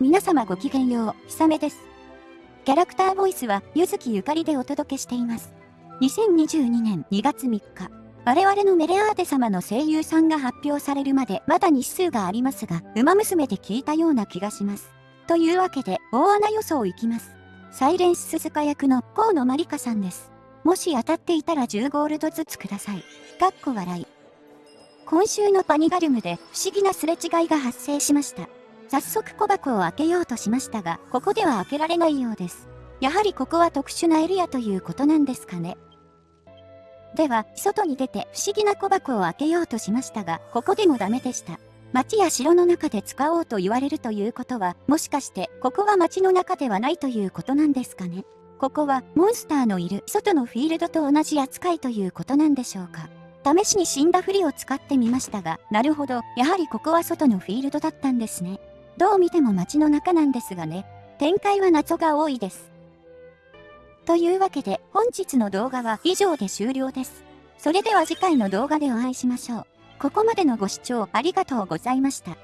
皆様ごきげんよう、ひさめです。キャラクターボイスは、ゆずきゆかりでお届けしています。2022年2月3日、我々のメレアーテ様の声優さんが発表されるまでまだ日数がありますが、馬娘で聞いたような気がします。というわけで、大穴予想いきます。サイレンス鈴鹿役の河野まりかさんです。もし当たっていたら10ゴールドずつください。かっこ笑い。今週のパニガルムで不思議なすれ違いが発生しました。早速小箱を開けようとしましたが、ここでは開けられないようです。やはりここは特殊なエリアということなんですかね。では、外に出て不思議な小箱を開けようとしましたが、ここでもダメでした。町や城の中で使おうと言われるということは、もしかしてここは町の中ではないということなんですかね。ここはモンスターのいる外のフィールドと同じ扱いということなんでしょうか。試しに死んだふりを使ってみましたが、なるほど、やはりここは外のフィールドだったんですね。どう見ても街の中なんですがね、展開は謎が多いです。というわけで本日の動画は以上で終了です。それでは次回の動画でお会いしましょう。ここまでのご視聴ありがとうございました。